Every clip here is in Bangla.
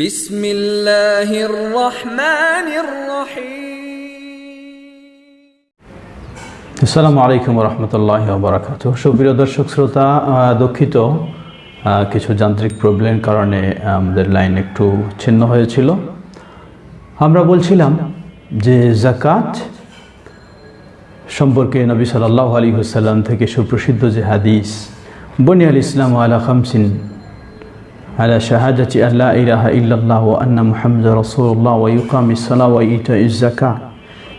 বিসমিল্লাহির আসসালামু আলাইকুম রহমতুল্লাহ বারাকাত সুপ্রিয় দর্শক শ্রোতা দুঃখিত কিছু যান্ত্রিক প্রবলেমের কারণে আমাদের লাইন একটু ছিন্ন হয়েছিল। আমরা বলছিলাম যে জাকাত সম্পর্কে নবী সাল আলী হুসাল্লাম থেকে সুপ্রসিদ্ধ যে হাদিস, বনিয়াল ইসলাম আলা খামসিন على شهادة أن لا إله إلا الله وأن محمد رسول الله ويقام الصلاة وإيتاء الزكاة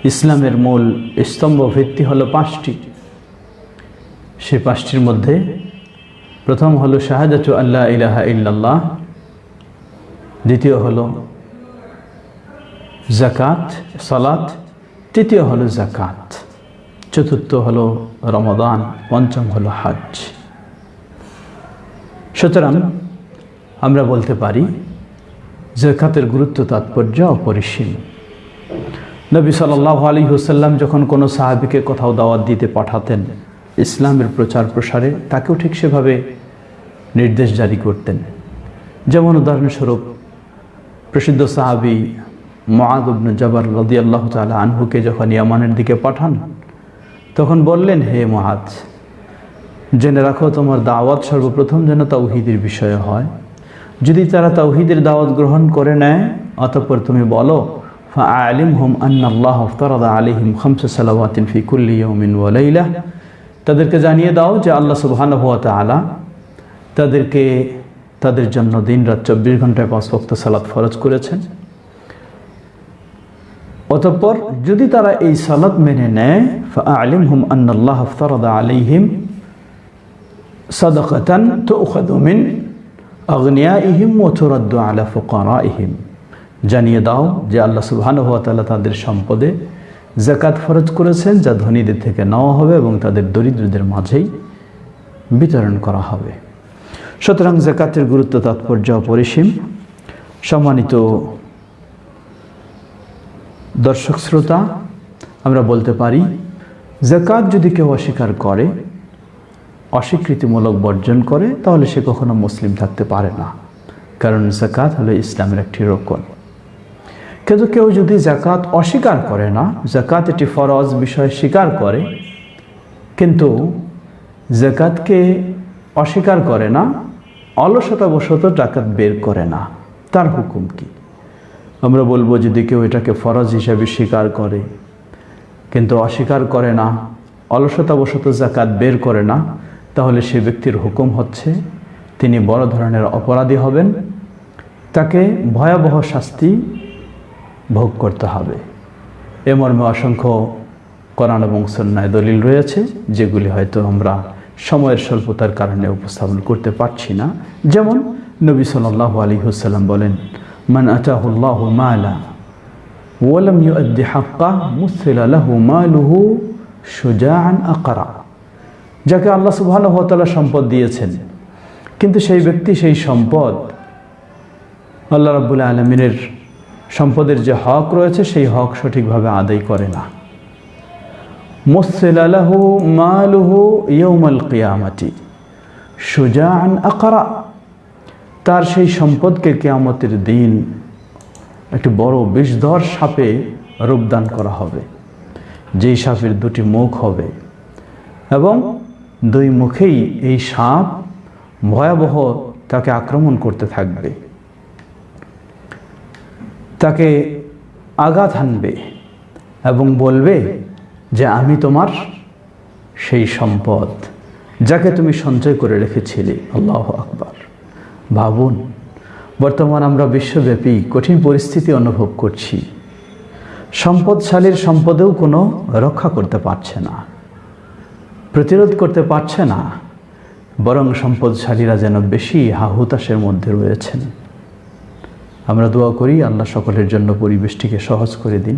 ইসলামের মূল স্তম্ভ ভিত্তি হলো পাঁচটি সে পাঁচটির মধ্যে প্রথম হলো শাহাদাতু আল্লাহ ইলাহা ইল্লাল্লাহ দ্বিতীয় হলো জাকাত সালাত তৃতীয় হলো জাকাত চতুর্থ হলো রমদান পঞ্চম হলো হজ সুতরাং আমরা বলতে পারি, জাকাতের গুরুত্ব তাৎপর্য অপরিসীম। নবী সাল্লাহ আলী হুসাল্লাম যখন কোনো সাহাবিকে কোথাও দাওয়াত দিতে পাঠাতেন, ইসলামের প্রচার প্রসারে তাকেও ঠিক সেভাবে নির্দেশ জারি করতেন। যেমন উদাহরণস্বরূপ, প্রসিদ্ধ সাহাবি মহাদুবন জবর রদি আল্লাহ তালা আনহুকে যখন ইয়ামানের দিকে পাঠান, তখন বললেন, হে মহাজ জেনে রাখো তোমার দাওয়াত সর্বপ্রথম যেন তাওহিদের বিষয়ে হয় যদি তারা তাওহিদের দাওয়াত গ্রহণ করে নেয়, অতঃপর তুমি বলো আলিম হুম আন্নাল্লাহ ফতরাদা আলিহিম খামস সালাওয়াতিন ফি কুল্লি ইয়াউমিন ওয়া লাইলা। তাদেরকে জানিয়ে দাও যে আল্লাহ সুবহানাহু ওয়া তাআলা তাদেরকে তাদের জন্য দিন রাত চব্বিশ ঘন্টায় পাঁচ ওয়াক্ত সালাত ফরজ করেছেন। অতঃপর যদি তারা এই সালাত মেনে নেয় আলিম হুম আন্নাল্লাহ ফতরাদা আলিহিম সাদাকাতান তুখাযু ফুকারাইহিম। জানিয়ে দাও যে আল্লাহ তাআলা তাদের সম্পদে জাকাত ফরজ করেছেন, যা ধনীদের থেকে নেওয়া হবে এবং তাদের দরিদ্রদের মাঝেই বিতরণ করা হবে। সুতরাং জাকাতের গুরুত্ব তাৎপর্য অপরিসীম সম্মানিত দর্শক শ্রোতা, আমরা বলতে পারি জাকাত যদি কেউ অস্বীকার করে অস্বীকৃতিমূলক বর্জন করে, তাহলে সে কখনো মুসলিম থাকতে পারে না। কারণ জাকাত হলো ইসলামের একটি রোকন। কিন্তু কেউ যদি জাকাত অস্বীকার করে না জাকাত একটি ফরজ বিষয় স্বীকার করে, কিন্তু জাকাতকে অস্বীকার করে না, অলসতাবশত জাকাত বের করে না, তার হুকুম কি? আমরা বলব যদি কেউ এটাকে ফরজ হিসাবে স্বীকার করে, কিন্তু অস্বীকার করে না, অলসতাবশত জাকাত বের করে না তাহলে সে ব্যক্তির হুকুম হচ্ছে, তিনি বড় ধরনের অপরাধী হবেন, তাকে ভয়াবহ শাস্তি ভোগ করতে হবে। এ মর্মে অসংখ্য কোরআন এবং সন্ন্যায় দলিল রয়েছে, যেগুলি হয়তো আমরা সময়ের স্বল্পতার কারণে উপস্থাপন করতে পারছি না। যেমন নবী সাল্লাহ আলী হুসাল্লাম বলেন, মান আচাহুল্লাহ মালা ওয়ালাম ইউদ্দি হাক্কা মুসিল আলাহু মালুহু যাকে আল্লাহ সুবহানাহু ওয়া সম্পদ দিয়েছেন। কিন্তু সেই ব্যক্তি সেই সম্পদ আল্লাহ রাব্বুল আলমিনের সম্পদের যে হক রয়েছে, সেই হক সঠিকভাবে আদায় করে না। মুসিল আলাহু মালুহু ইয়ৌমাল কিয়ামাতি সুজান আকারা। তার সেই সম্পদকে কেয়ামতের দিন একটি বড় বিষধর সাপে রূপদান করা হবে। যেই সাপের দুটি মুখ হবে। এবং দুই মুখেই এই সাপ ভয়াবহ তাকে আক্রমণ করতে থাকবে। তাকে আঘাত হানবে এবং বলবে যে, আমি তোমার সেই সম্পদ যাকে তুমি সঞ্চয় করে রেখেছিলে। আল্লাহ আকবার। ভাবুন, বর্তমান আমরা বিশ্বব্যাপী কঠিন পরিস্থিতি অনুভব করছি। সম্পদশালীর সম্পদেও কোনো রক্ষা করতে পারছে না। প্রতিরোধ করতে পারছে না, বরং সম্পদশালীরা যেন বেশি হাহুতাশের মধ্যে রয়েছেন। আমরা দোয়া করি আল্লাহ সকলের জন্য পরিবেশটিকে সহজ করে দিন।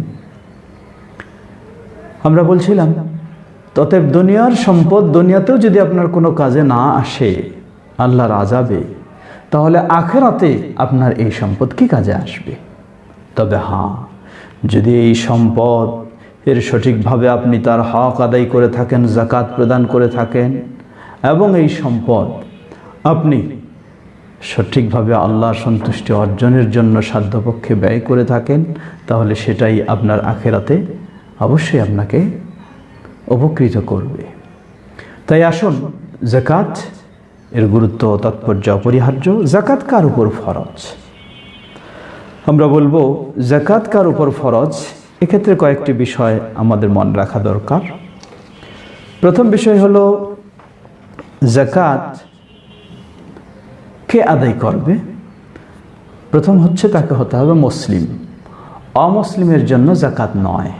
আমরা বলছিলাম ততএব দুনিয়ার সম্পদ দুনিয়াতেও যদি আপনার কোনো কাজে না আসে, আল্লাহর আজাবে তাহলে আখেরাতে আপনার এই সম্পদ কি কাজে আসবে? তবে হ্যাঁ যদি এই সম্পদ এর সঠিকভাবে আপনি তার হক আদায় করে থাকেন জাকাত প্রদান করে থাকেন এবং এই সম্পদ আপনি সঠিকভাবে আল্লাহ সন্তুষ্টি অর্জনের জন্য সাধ্যপক্ষে ব্যয় করে থাকেন, তাহলে সেটাই আপনার আখেরাতে অবশ্যই আপনাকে উপকৃত করবে। তাই আসুন জাকাত এর গুরুত্ব, তাৎপর্য অপরিহার্য। জাকাত কার উপর ফরজ? আমরা বলব জাকাত কার উপর ফরজ? এক্ষেত্রে কয়েকটি বিষয় আমাদের মনে রাখা দরকার। প্রথম বিষয় হলো জাকাত কে আদায় করবে? প্রথম হচ্ছে তাকে হতে হবে মুসলিম। অমুসলিমের জন্য জাকাত নয়।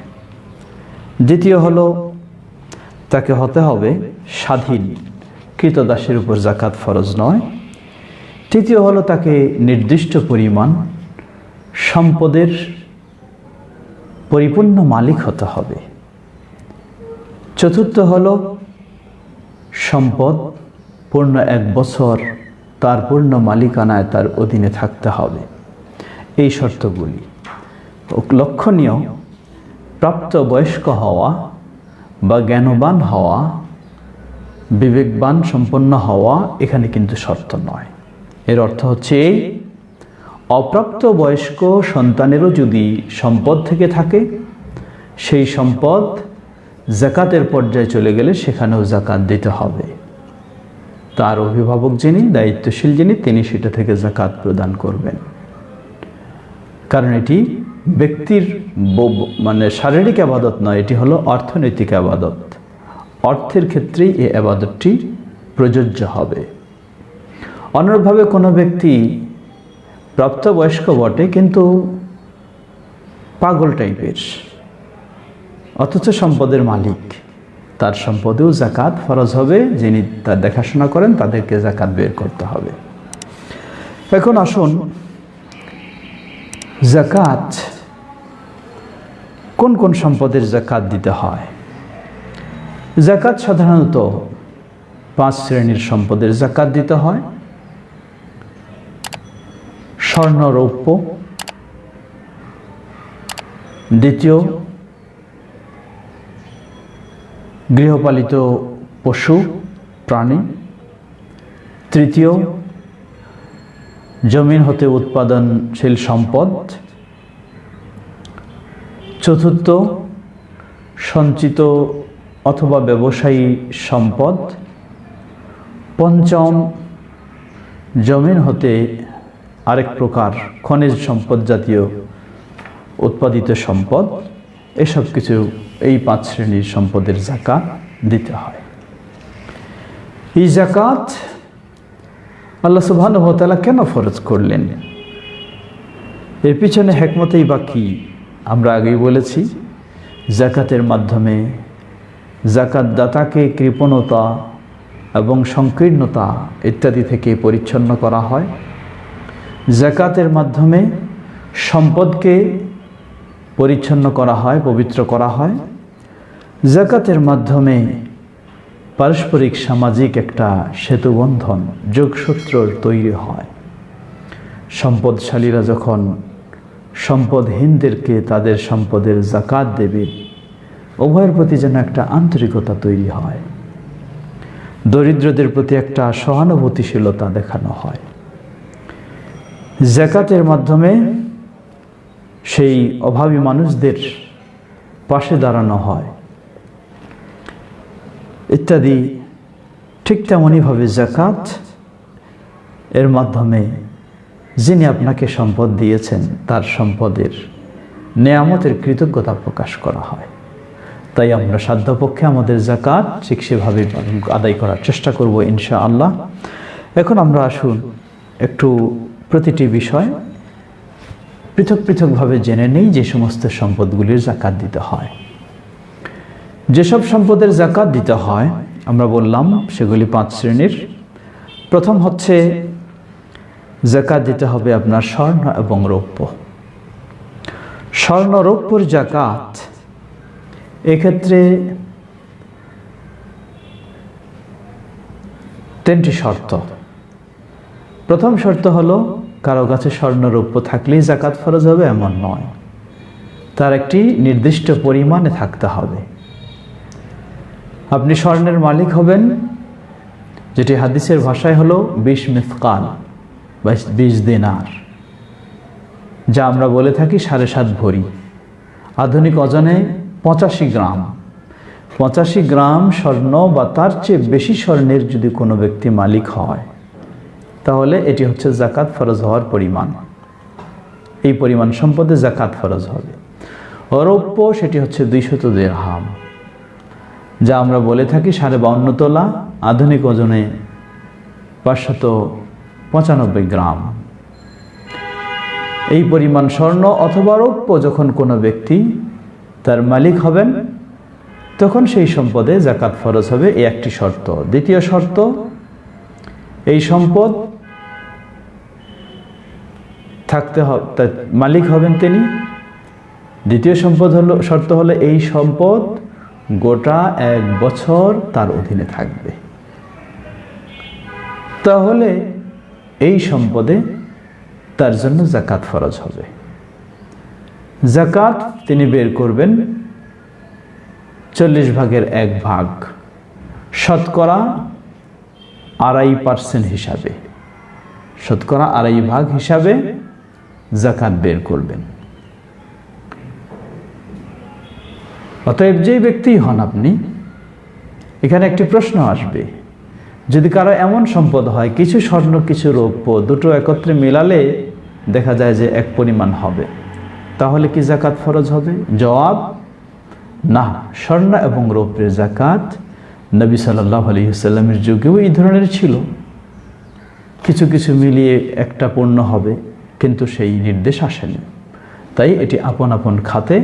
দ্বিতীয় হলো, তাকে হতে হবে স্বাধীন কৃতদাসের উপর জাকাত ফরজ নয়। তৃতীয় হলো তাকে নির্দিষ্ট পরিমাণ সম্পদের পরিপূর্ণ মালিক হতে হবে। চতুর্থ হল সম্পদ। পূর্ণ এক বছর তার পূর্ণ মালিকানায় তার অধীনে থাকতে হবে। এই শর্তগুলি। লক্ষণীয়, প্রাপ্ত বয়স্ক হওয়া বা জ্ঞানবান হওয়া, বিবেকবান সম্পন্ন হওয়া এখানে কিন্তু শর্ত নয়। এর অর্থ হচ্ছে এই অপ্রাপ্ত বয়স্ক সন্তানেরও যদি সম্পদ থেকে থাকে, সেই সম্পদ জাকাতের পর্যায়ে চলে গেলে সেখানেও জাকাত দিতে হবে। তার অভিভাবক যিনি, দায়িত্বশীল যিনি, তিনি সেটা থেকে জাকাত প্রদান করবেন। কারণ এটি ব্যক্তির মানে শারীরিক আবাদত নয়, এটি হলো অর্থনৈতিক আবাদত। অর্থের ক্ষেত্রেই এই আবাদতটি প্রযোজ্য হবে। অনুরূপভাবে কোনো ব্যক্তি প্রাপ্তবয়স্ক বটে, কিন্তু পাগল টাইপের। অথচ সম্পদের মালিক। তার সম্পদেও জাকাত ফরজ হবে, যিনি তার দেখাশোনা করেন, তাদেরকে জাকাত বের করতে হবে। এখন আসুন, জাকাত, কোন কোন সম্পদের জাকাত দিতে হয়? জাকাত সাধারণত পাঁচ শ্রেণির সম্পদের জাকাত দিতে হয়। স্বর্ণ রৌপ্য দ্বিতীয়, গৃহপালিত পশু, প্রাণী। তৃতীয় জমিন হতে উৎপাদনশীল সম্পদ। চতুর্থ, সঞ্চিত অথবা ব্যবসায়ী সম্পদ। পঞ্চম জমিন হতে আরেক প্রকার খনিজ সম্পদ জাতীয় উৎপাদিত সম্পদ, এসব কিছু এই পাঁচ শ্রেণির সম্পদের জাকাত দিতে হয়। এই জাকাত আল্লাহ সুবাহানুভতালা কেন ফরজ করলেন? এর পিছনে হেকমতেই বা কী? আমরা আগেই বলেছি জাকাতের মাধ্যমে জাকাত দাতাকে কৃপণতা এবং সংকীর্ণতা ইত্যাদি থেকে পরিচ্ছন্ন করা হয়। জাকাতের মাধ্যমে সম্পদকে পরিচ্ছন্ন করা হয়, পবিত্র করা হয়। জাকাতের মাধ্যমে পারস্পরিক সামাজিক একটা সেতুবন্ধন যোগসূত্র তৈরি হয়। সম্পদশালীরা যখন সম্পদহীনদেরকে তাদের সম্পদের জাকাত দেবে, উভয়ের প্রতি যেন একটা আন্তরিকতা তৈরি হয়। দরিদ্রদের প্রতি একটা সহানুভূতিশীলতা দেখানো হয়। জাকাতের মাধ্যমে সেই অভাবী মানুষদের পাশে দাঁড়ানো হয়। ইত্যাদি, ঠিক তেমনইভাবে জাকাত এর মাধ্যমে যিনি আপনাকে সম্পদ দিয়েছেন, তার সম্পদের নেয়ামতের কৃতজ্ঞতা প্রকাশ করা হয়। তাই আমরা সাধ্যপক্ষে আমাদের জাকাত ঠিক সেভাবে আদায় করার চেষ্টা করব ইনশা আল্লাহ এখন আমরা আসুন একটু প্রতিটি বিষয় পৃথক পৃথকভাবে জেনে নেই যে সমস্ত সম্পদগুলির জাকাত দিতে হয়। যেসব সম্পদের জাকাত দিতে হয়, আমরা বললাম সেগুলি পাঁচ শ্রেণির। প্রথম হচ্ছে জাকাত দিতে হবে আপনার স্বর্ণ এবং রৌপ্য। স্বর্ণ, রৌপ্যর জাকাত এক্ষেত্রে তিনটি শর্ত। প্রথম শর্ত হলো, কারও কাছে স্বর্ণরৌপ্য থাকলেই জাকাত ফরজ হবে, এমন নয়। তার একটি নির্দিষ্ট পরিমাণে থাকতে হবে। আপনি স্বর্ণের মালিক হবেন, যেটি হাদিসের ভাষায় হলো বিশ মিসকাল বা বিশ দিনার। যা আমরা বলে থাকি সাড়ে সাত ভরি। আধুনিক ওজনে পঁচাশি গ্রাম। পঁচাশি গ্রাম স্বর্ণ বা তার চেয়ে বেশি স্বর্ণের যদি কোনো ব্যক্তি মালিক হয় তাহলে এটি হচ্ছে জাকাত ফরজ হওয়ার পরিমাণ। এই পরিমাণ সম্পদে জাকাত ফরজ হবে। অরৌপ্য, সেটি হচ্ছে দুইশত দেড়হাম। যা আমরা বলে থাকি সাড়ে বাউন্ন তোলা, আধুনিক ওজনে পাঁচশত পঁচানব্বই গ্রাম। এই পরিমাণ স্বর্ণ অথবা রৌপ্য যখন কোনো ব্যক্তি তার মালিক হবেন, তখন সেই সম্পদে জাকাত ফরজ হবে এই একটি শর্ত। দ্বিতীয় শর্ত, এই সম্পদ থাকতে হবে মালিক হবেন তিনি। দ্বিতীয় সম্পদ হলো, শর্ত হলো এই সম্পদ গোটা এক বছর তার অধীনে থাকবে। তাহলে এই সম্পদে তার জন্য জাকাত ফরজ হবে। জাকাত তিনি বের করবেন চল্লিশ ভাগের এক ভাগ শতকরা আড়াই পার্সেন্ট হিসাবে। শতকরা আড়াই ভাগ হিসাবে জাকাত বের করবেন। অতএব যে ব্যক্তি হন আপনি, এখানে একটি প্রশ্ন আসবে। যদি কারও এমন সম্পদ হয়, কিছু স্বর্ণ, কিছু রৌপ্য, দুটো একত্রে মিলালে দেখা যায় যে এক পরিমাণ হবে। তাহলে কি জাকাত ফরজ হবে? জবাব, না। স্বর্ণ এবং রৌপ্যের জাকাত নবী সাল্লাহ আলহিসাল্লামের যুগেও এই ধরনের ছিল। কিছু কিছু মিলিয়ে একটা পণ্য হবে। কিন্তু সেই নির্দেশ আসেনি। তাই এটি আপন আপন খাতে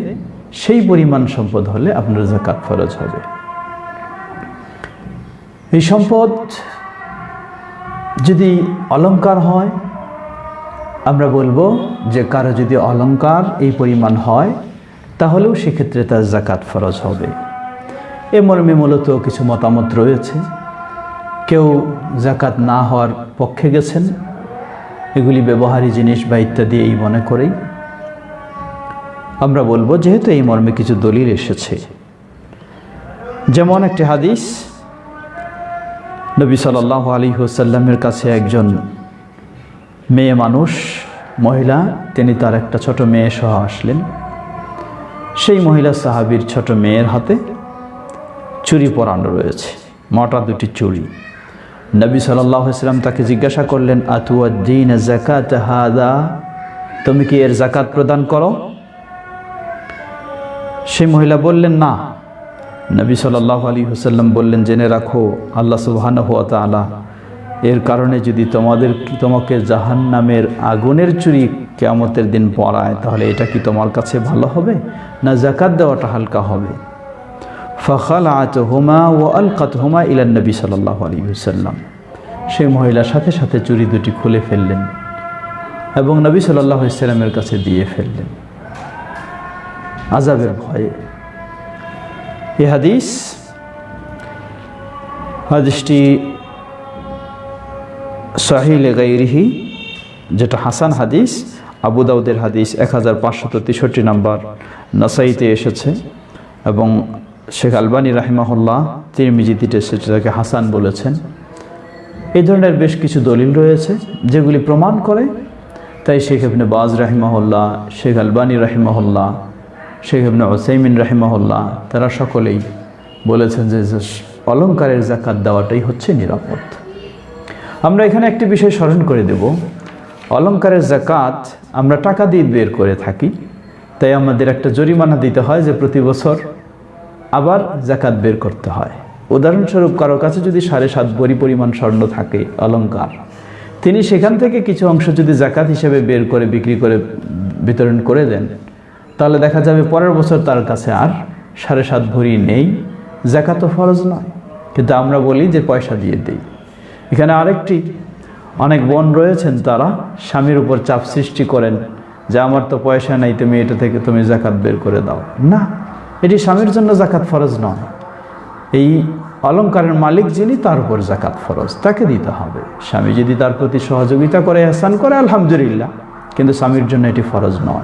সেই পরিমাণ সম্পদ হলে আপনার জাকাত ফরজ হবে। এই সম্পদ যদি অলঙ্কার হয়, আমরা বলব যে কারও যদি অলঙ্কার এই পরিমাণ হয়, তাহলেও সেক্ষেত্রে তার জাকাত ফরজ হবে। এ মর্মে মূলত কিছু মতামত রয়েছে। কেউ জাকাত না হওয়ার পক্ষে গেছেন এগুলি ব্যবহারী জিনিস বা ইত্যাদি এই মনে করেই। আমরা বলব যেহেতু এই মর্মে কিছু দলিল এসেছে। যেমন একটি হাদিস, নবী সাল্লাহ আলী হুসাল্লামের কাছে একজন মেয়ে মানুষ, মহিলা, তিনি তার একটা ছোট মেয়ে সহ আসলেন। সেই মহিলা সাহাবির ছোট মেয়ের হাতে চুরি পরানো রয়েছে, মোটা দুটি চুরি নবী সাল্লাম তাকে জিজ্ঞাসা করলেন, আতুয়াদ্দিন জাকাত হাদা? তুমি কি এর জাকাত প্রদান করো? সেই মহিলা বললেন, না। নবী সাল্লাহ আলী হুসাল্লাম বললেন, জেনে রাখো, আল্লাহ সুবাহান হুয়া তালা এর কারণে যদি তোমাদের তোমাকে জাহান নামের আগুনের চুরি কেয়ামতের দিন পড়ায় তাহলে এটা কি তোমার কাছে ভালো হবে? না জাকাত দেওয়াটা হালকা হবে? ফখাল আত হুমা ও আল কাত হুমা ইলান নবী সাল্লাহ আলী হুসাল্লাম সেই মহিলার সাথে সাথে চুরি দুটি খুলে ফেললেন এবং নবী সাল্লাহ ইসলামের কাছে দিয়ে ফেললেন। আজাবের ভয়ে। এ হাদিস, হাদিসটি সাহিল গাইরিহি যেটা হাসান হাদিস, আবু দাউদের হাদিস এক হাজার পাঁচশত তেষট্টি নাম্বার নাসাইতে এসেছে এবং শেখ আলবানী রাহিমাহুল্লাহ তিরমিজিতিতে সেটাকে হাসান বলেছেন। এই ধরনের বেশ কিছু দলিল রয়েছে যেগুলি প্রমাণ করে তাই শেখ ইবনে বাজ রাহিমাহুল্লাহ, শেখ আলবানী রাহিমাহুল্লাহ, শেখ ইবনে ওসাইমিন রাহিমাহুল্লাহ, তারা সকলেই বলেছেন যে অলঙ্কারের জাকাত দেওয়াটাই হচ্ছে নিরাপদ। আমরা এখানে একটি বিষয় স্মরণ করে দেব। অলঙ্কারের জাকাত আমরা টাকা দিয়ে বের করে থাকি, তাই আমাদের একটা জরিমানা দিতে হয় যে প্রতি বছর আবার জাকাত বের করতে হয়। উদাহরণস্বরূপ, কারও কাছে যদি সাড়ে সাত বড়ি পরিমাণ স্বর্ণ থাকে, অলঙ্কার, তিনি সেখান থেকে কিছু অংশ যদি জাকাত হিসেবে বের করে বিক্রি করে বিতরণ করে দেন, তাহলে দেখা যাবে পরের বছর তার কাছে আর সাড়ে সাত ভরি নেই, জাকাত ফরজ নয়। কিন্তু আমরা বলি যে পয়সা দিয়ে দেই। এখানে আরেকটি অনেক বোন রয়েছেন তারা স্বামীর উপর চাপ সৃষ্টি করেন যে, আমার তো পয়সা নাই, তুমি এটা থেকে তুমি জাকাত বের করে দাও। না এটি স্বামীর জন্য জাকাত ফরজ নয়। এই অলঙ্কারের মালিক যিনি, তার উপর জাকাত ফরজ। তাকে দিতে হবে। স্বামী যদি তার প্রতি সহযোগিতা করে, এহসান করে, আলহামদুলিল্লাহ। কিন্তু স্বামীর জন্য এটি ফরজ নয়।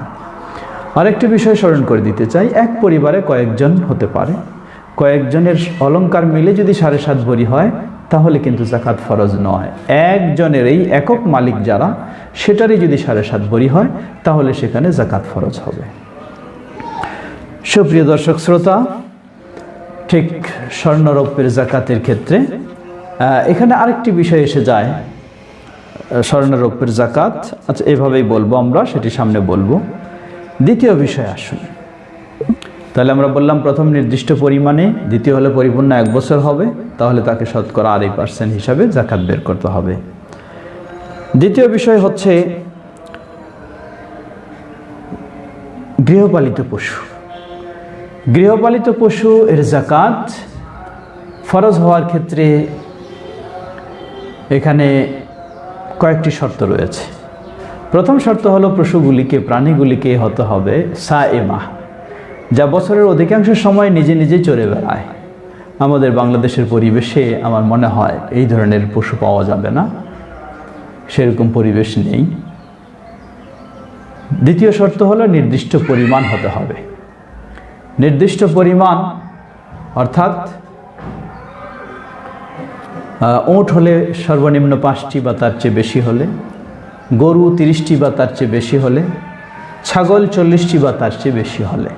আরেকটি বিষয় স্মরণ করে দিতে চাই। এক পরিবারে কয়েকজন হতে পারে। কয়েকজনের অলঙ্কার মিলে যদি সাড়ে সাত ভরি হয়, তাহলে কিন্তু জাকাত ফরজ নয়। একজনের এই একক মালিক যারা, সেটারই যদি সাড়ে সাত বড়ি হয়, তাহলে সেখানে জাকাত ফরজ হবে। সুপ্রিয় দর্শক শ্রোতা, ঠিক স্বর্ণরৌপ্যের জাকাতের ক্ষেত্রে এখানে আরেকটি বিষয় এসে যায়। স্বর্ণরৌপ্যের জাকাত আচ্ছা এভাবেই বলব আমরা, সেটি সামনে বলব। দ্বিতীয় বিষয় আসুন। তাহলে আমরা বললাম প্রথম নির্দিষ্ট পরিমাণে, দ্বিতীয় হলে পরিপূর্ণ এক বছর হবে, তাহলে তাকে শতকরা আড়াই পার্সেন্ট হিসাবে জাকাত বের করতে হবে। দ্বিতীয় বিষয় হচ্ছে গৃহপালিত পশু। গৃহপালিত পশু এর জাকাত ফরজ হওয়ার ক্ষেত্রে এখানে কয়েকটি শর্ত রয়েছে। প্রথম শর্ত হলো পশুগুলিকে, প্রাণীগুলিকে হতে হবে সা এমা যা বছরের অধিকাংশ সময় নিজে নিজে চড়ে বেড়ায়। আমাদের বাংলাদেশের পরিবেশে আমার মনে হয় এই ধরনের পশু পাওয়া যাবে না। সেরকম পরিবেশ নেই। দ্বিতীয় শর্ত হলো নির্দিষ্ট পরিমাণ হতে হবে। নির্দিষ্ট পরিমাণ, অর্থাৎ ওঁট হলে সর্বনিম্ন পাঁচটি বা তার চেয়ে বেশি হলে, গরু তিরিশটি বা তার চেয়ে বেশি হলে, ছাগল চল্লিশটি বা তার চেয়ে বেশি হলে।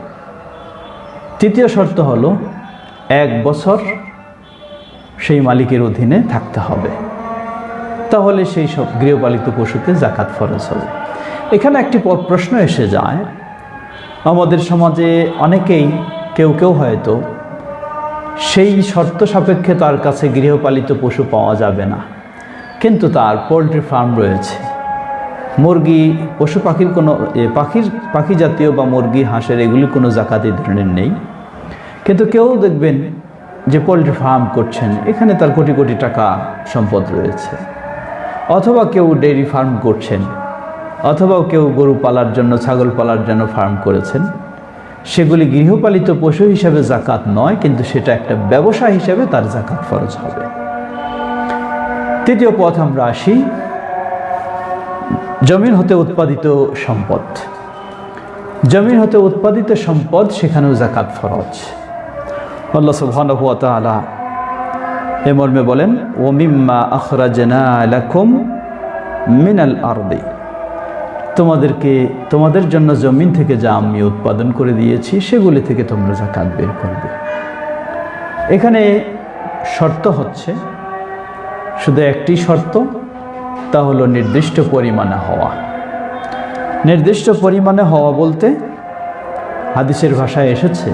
তৃতীয় শর্ত হলো, এক বছর সেই মালিকের অধীনে থাকতে হবে। তাহলে সেই সব গৃহপালিত পশুতে জাকাত ফরজ হবে। এখানে একটি প্রশ্ন এসে যায় আমাদের সমাজে অনেকেই, কেউ কেউ হয়তো সেই শর্ত সাপেক্ষে তার কাছে গৃহপালিত পশু পাওয়া যাবে না। কিন্তু তার পোলট্রি ফার্ম রয়েছে। মুরগি, পশু পাখির কোনো পাখির, পাখি জাতীয় বা মুরগি, হাঁসের এগুলি কোনো জাকাত ধরনের নেই। কিন্তু কেউ দেখবেন যে পোলট্রি ফার্ম করছেন, এখানে তার কোটি কোটি টাকা সম্পদ রয়েছে। অথবা কেউ ডেইরি ফার্ম করছেন। অথবা কেউ গরু পালার জন্য, ছাগল পালার জন্য ফার্ম করেছেন। সেগুলি গৃহপালিত পশু হিসাবে জাকাত নয়, কিন্তু সেটা একটা ব্যবসা হিসাবে তার জাকাত ফরজ হবে। তৃতীয় পথ আমরা আসি জমিন হতে উৎপাদিত সম্পদ। জমিন হতে উৎপাদিত সম্পদ সেখানেও জাকাত ফরজ। আল্লাহ এ মর্মে বলেন ও মিম্মা আখরাজনা লাকুম মিনাল আরদি। তোমাদেরকে, তোমাদের জন্য জমিন থেকে যা আমি উৎপাদন করে দিয়েছি, সেগুলি থেকে তোমরা যা জাকাত বের করবে। এখানে শর্ত হচ্ছে, শুধু একটি শর্ত, তা হলো নির্দিষ্ট পরিমাণে হওয়া। নির্দিষ্ট পরিমাণে হওয়া বলতে হাদিসের ভাষায় এসেছে,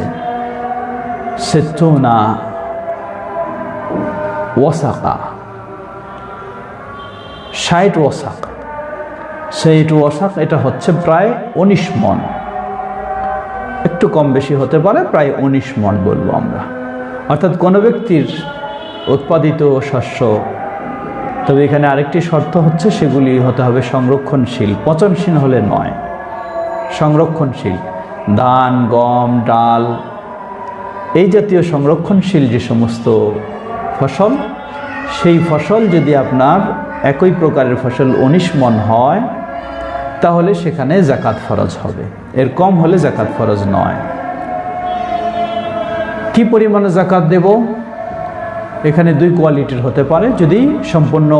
সেতুনা ওয়াসাকা, ষাট ওয়াসাক। সেইট ওয়াসাক এটা হচ্ছে প্রায় উনিশ মন। একটু কম বেশি হতে পারে, প্রায় উনিশ মন বলব আমরা। অর্থাৎ কোনো ব্যক্তির উৎপাদিত শস্য, তবে এখানে আরেকটি শর্ত হচ্ছে, সেগুলি হতে হবে সংরক্ষণশীল। পচনশীল হলে নয়, সংরক্ষণশীল। ধান, গম, ডাল, এই জাতীয় সংরক্ষণশীল যে সমস্ত ফসল, সেই ফসল যদি আপনার একই প্রকারের ফসল উনিশ মন হয়, তাহলে সেখানে জাকাত ফরজ হবে। এর কম হলে জাকাত ফরজ নয়। কি পরিমাণে জাকাত দেব? এখানে দুই কোয়ালিটির হতে পারে। যদি সম্পূর্ণ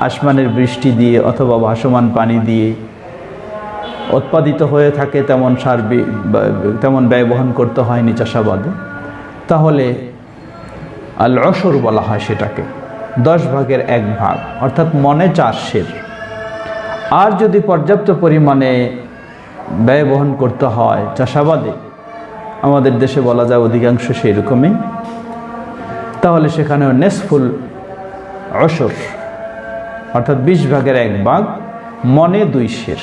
আসমানের বৃষ্টি দিয়ে অথবা ভাসমান পানি দিয়ে উৎপাদিত হয়ে থাকে, তেমন সার তেমন ব্যয়বহন করতে হয়নি চাষাবাদে, তাহলে আল অসর বলা হয় সেটাকে। দশ ভাগের এক ভাগ, অর্থাৎ মনে চার সের আর যদি পর্যাপ্ত পরিমাণে ব্যয় বহন করতে হয় চাষাবাদে, আমাদের দেশে বলা যায় অধিকাংশ সেই রকমই তাহলে সেখানেও নেসফুল অসর, অর্থাৎ বিশ ভাগের এক ভাগ মনে দুই শের।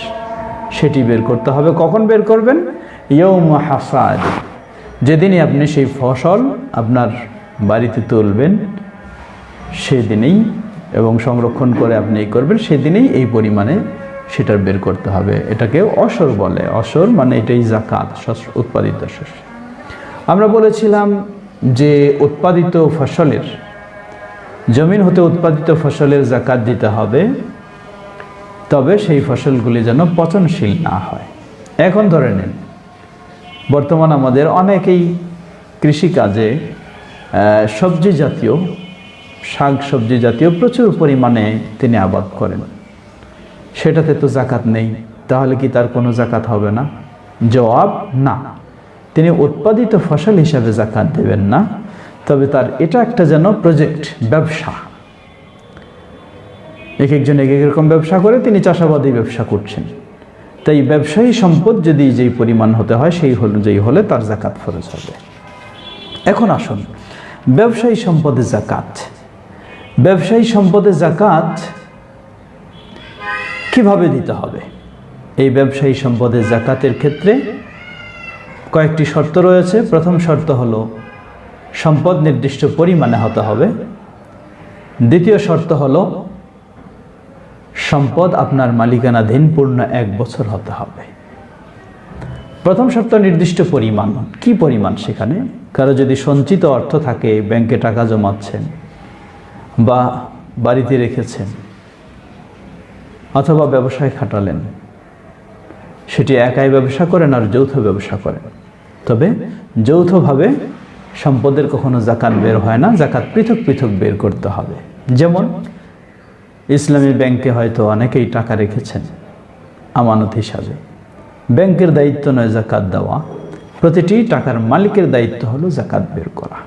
সেটি বের করতে হবে। কখন বের করবেন? ইয়ৌম হাসাদ। যেদিনই আপনি সেই ফসল আপনার বাড়িতে তুলবেন সেদিনেই এবং সংরক্ষণ করে আপনি এই করবেন, সেদিনেই এই পরিমাণে সেটার বের করতে হবে। এটাকে অসর বলে। অসর মানে এটাই জাকাত উৎপাদিত শস্য। আমরা বলেছিলাম যে উৎপাদিত ফসলের, জমিন হতে উৎপাদিত ফসলের জাকাত দিতে হবে, তবে সেই ফসলগুলি যেন পচনশীল না হয়। এখন ধরে নিন, বর্তমান আমাদের অনেকেই কৃষিকাজে সবজি জাতীয় শাক সবজি জাতীয় প্রচুর পরিমাণে তিনি আবাদ করেন। সেটাতে তো জাকাত নেই, তাহলে কি তার কোনো জাকাত হবে না? জবাব, না। তিনি উৎপাদিত ফসল হিসাবে জাকাত দেবেন না, তবে তার এটা একটা যেন প্রজেক্ট ব্যবসা। এক একজন এক এক রকম ব্যবসা করে, তিনি চাষাবাদী ব্যবসা করছেন। তাই ব্যবসায়ী সম্পদ যদি যেই পরিমাণ হতে হয়, সেই অনুযায়ী হলে তার জাকাত ফরজ হবে। এখন আসুন, ব্যবসায়ী সম্পদে জাকাত। ব্যবসায়ী সম্পদে জাকাত কীভাবে দিতে হবে? এই ব্যবসায়ী সম্পদের জাকাতের ক্ষেত্রে কয়েকটি শর্ত রয়েছে। প্রথম শর্ত হলো, সম্পদ নির্দিষ্ট পরিমাণে হতে হবে। দ্বিতীয় শর্ত হলো, সম্পদ আপনার মালিকানাধীন পূর্ণ এক বছর হতে হবে। প্রথম শর্ত, নির্দিষ্ট পরিমাণ। কি পরিমাণ সেখানে? কারও যদি সঞ্চিত অর্থ থাকে, ব্যাংকে টাকা জমাচ্ছেন বা বাড়িতে রেখেছেন অথবা ব্যবসায় খাটালেন, সেটি একাই ব্যবসা করেন আর যৌথ ব্যবসা করেন। তবে যৌথভাবে সম্পদের কখনো জাকাত বের হয় না, জাকাত পৃথক পৃথক বের করতে হবে। যেমন ইসলামী ব্যাংকে হয়তো অনেকেই টাকা রেখেছেন আমানত হিসাবে। ব্যাংকের দায়িত্ব নয় জাকাত দেওয়া, প্রতিটি টাকার মালিকের দায়িত্ব হলো জাকাত বের করা।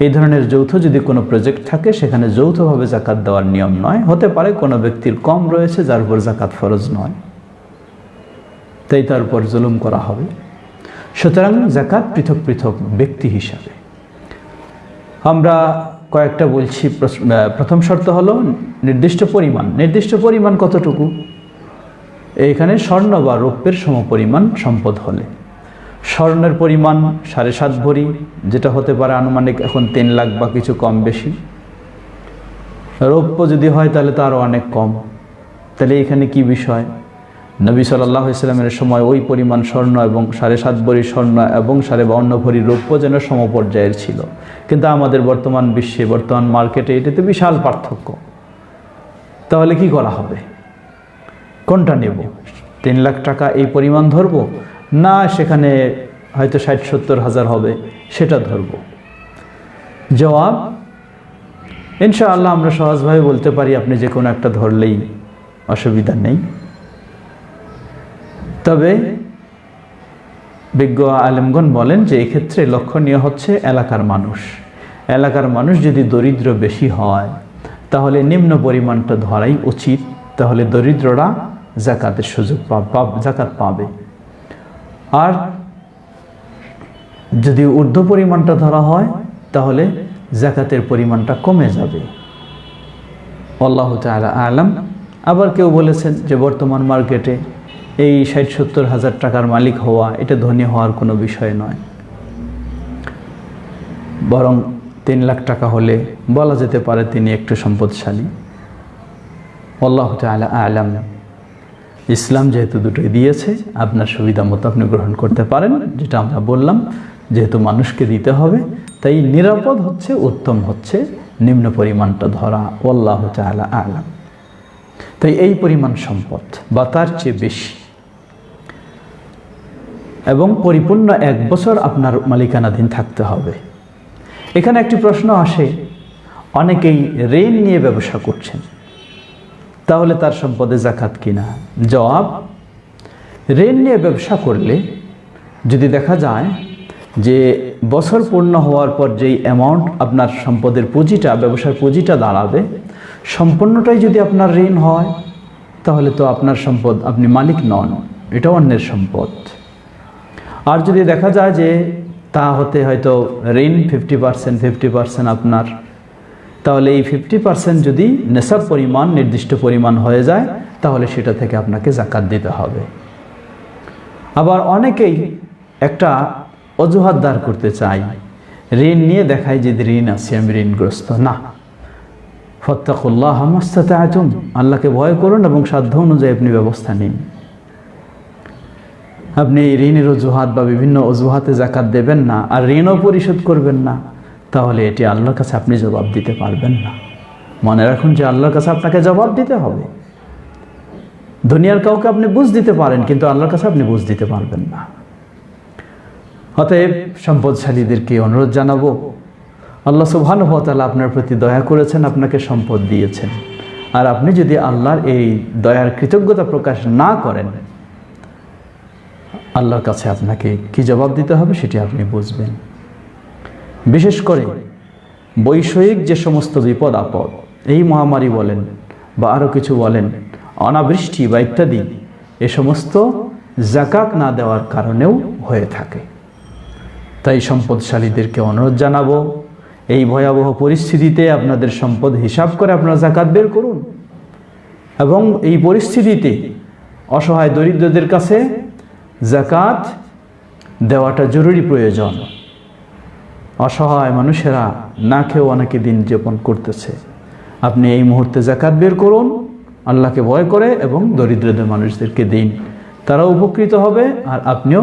এই ধরনের যৌথ যদি কোনো প্রজেক্ট থাকে, সেখানে যৌথভাবে জাকাত দেওয়ার নিয়ম নয়। হতে পারে কোনো ব্যক্তির কম রয়েছে, যার উপর জাকাত ফরজ নয়। তাই তার উপর জুলুম করা হবে। সুতরাং জাকাত পৃথক পৃথক ব্যক্তি হিসাবে। আমরা কয়েকটা বলছি। প্রথম শর্ত হলো নির্দিষ্ট পরিমাণ। নির্দিষ্ট পরিমাণ কতটুকু? এইখানে স্বর্ণ বা রৌপ্যের সমপরিমাণ সম্পদ হলে। স্বর্ণের পরিমাণ সাড়ে সাত ভরি, যেটা হতে পারে আনুমানিক এখন তিন লাখ বা কিছু কম বেশি। রৌপ্য যদি হয় তাহলে তো আরও অনেক কম। তাহলে এখানে কি বিষয়? নবী সাল্লাহ ইসলামের সময় ওই পরিমাণ স্বর্ণ এবং সাড়ে সাত ভরি স্বর্ণ এবং সাড়ে বাউন্ন ভরি রৌপ্য যেন সমপর্যায়ের ছিল। কিন্তু আমাদের বর্তমান বিশ্বে, বর্তমান মার্কেটে এটাতে বিশাল পার্থক্য। তাহলে কি করা হবে? কোনটা নেব? তিন লাখ টাকা এই পরিমাণ ধরব? না, সেখানে হয়তো ষাট, সত্তর হাজার হবে, সেটা ধরব। জবাব, ইনশাআল্লাহ আমরা সহজভাবে বলতে পারি আপনি যে কোনো একটা ধরলেই অসুবিধা নেই। তবে বিজ্ঞ আলেমগণ বলেন যে এক্ষেত্রে লক্ষণীয় হচ্ছে এলাকার মানুষ। এলাকার মানুষ যদি দরিদ্র বেশি হয়, তাহলে নিম্ন পরিমাণটা ধরাই উচিত, তাহলে দরিদ্ররা জাকাতের সুযোগ জাকাত পাবে। আর যদি ঊর্ধ্ব পরিমাণটা ধরা হয়, তাহলে জাকাতের পরিমাণটা কমে যাবে। আল্লাহ তাআলা আলাম। আবার কেউ বলেছেন যে বর্তমান মার্কেটে এই ষাট সত্তর হাজার টাকার মালিক হওয়া, এটা ধনী হওয়ার কোনো বিষয় নয়। বরং তিন লাখ টাকা হলে বলা যেতে পারে তিনি একটু সম্পদশালী। আল্লাহ তাআলা আলাম। ইসলাম যেহেতু দুটোই দিয়েছে, আপনার সুবিধা মতো আপনি গ্রহণ করতে পারেন, যেটা আমরা বললাম, যেহেতু মানুষকে দিতে হবে, তাই নিরাপদ হচ্ছে, উত্তম হচ্ছে, নিম্ন পরিমাণটা ধরা আল্লাহ তাআলা আলাম। তাই এই পরিমাণ সম্পদ বা তার চেয়ে বেশি। এবং পরিপূর্ণ এক বছর আপনার মালিকানাধীন থাকতে হবে। এখানে একটি প্রশ্ন আসে, অনেকেই ঋণ নিয়ে ব্যবসা করছেন। তাহলে তার সম্পদে জাকাত কিনা? জবাব, ঋণ নিয়ে ব্যবসা করলে যদি দেখা যায় যে বছর পূর্ণ হওয়ার পর যেই অ্যামাউন্ট আপনার সম্পদের পুঁজিটা, ব্যবসার পুঁজিটা দাঁড়াবে, সম্পূর্ণটাই যদি আপনার ঋণ হয়, তাহলে তো আপনার সম্পদ আপনি মালিক নন। এটা অন্যের সম্পদ। আর যদি দেখা যায় যে তা হতে হয়তো ঋণ ফিফটি পার্সেন্ট ফিফটি পার্সেন্ট আপনার তাহলে এই ফিফটি পার্সেন্ট যদি নেশাব পরিমাণ, নির্দিষ্ট পরিমাণ হয়ে যায়, তাহলে সেটা থেকে আপনাকে জাকাত দিতে হবে। আবার অনেকেই একটা অজুহাত দাঁড় করতে চাই ঋণ নিয়ে দেখায় যে ঋণ আছে, আমি ঋণগ্রস্ত। না। ফত্তাকুল্লাহ হামাস্তাতে আচুম আল্লাহকে ভয় করুন এবং সাধ্য অনুযায়ী আপনি ব্যবস্থা নিন। আপনি এই ঋণের অজুহাত বা বিভিন্ন অজুহাতে জাকাত দেবেন না, আর ঋণও পরিশোধ করবেন না। তাহলে এটি আল্লাহর কাছে আপনি জবাব দিতে পারবেন না। মনে রাখুন যে আল্লাহর কাছে আপনাকে জবাব দিতে হবে। দুনিয়ার কাউকে আপনি বুঝ দিতে পারেন, কিন্তু আল্লাহর কাছে আপনি বুঝ দিতে পারবেন না। অতএব সম্পদশালীদেরকে অনুরোধ জানাব, আল্লাহ সুবহানুভতালা আপনার প্রতি দয়া করেছেন, আপনাকে সম্পদ দিয়েছেন। আর আপনি যদি আল্লাহর এই দয়ার কৃতজ্ঞতা প্রকাশ না করেন, আল্লাহর কাছে আপনাকে কি জবাব দিতে হবে সেটি আপনি বুঝবেন। বিশেষ করে বৈষয়িক যে সমস্ত বিপদ, আপদ, এই মহামারী বলেন বা আরও কিছু বলেন, অনাবৃষ্টি বা ইত্যাদি, এ সমস্ত জাকাত না দেওয়ার কারণেও হয়ে থাকে। তাই সম্পদশালীদেরকে অনুরোধ জানাব, এই ভয়াবহ পরিস্থিতিতে আপনাদের সম্পদ হিসাব করে আপনারা জাকাত বের করুন এবং এই পরিস্থিতিতে অসহায় দরিদ্রদের কাছে জাকাত দেওয়াটা জরুরি প্রয়োজন। অসহায় মানুষেরা না খেয়েও অনেকে দিন যাপন করতেছে। আপনি এই মুহূর্তে জাকাত বের করুন, আল্লাহকে ভয় করে এবং দরিদ্রদের মানুষদেরকে দিন। তারা উপকৃত হবে আর আপনিও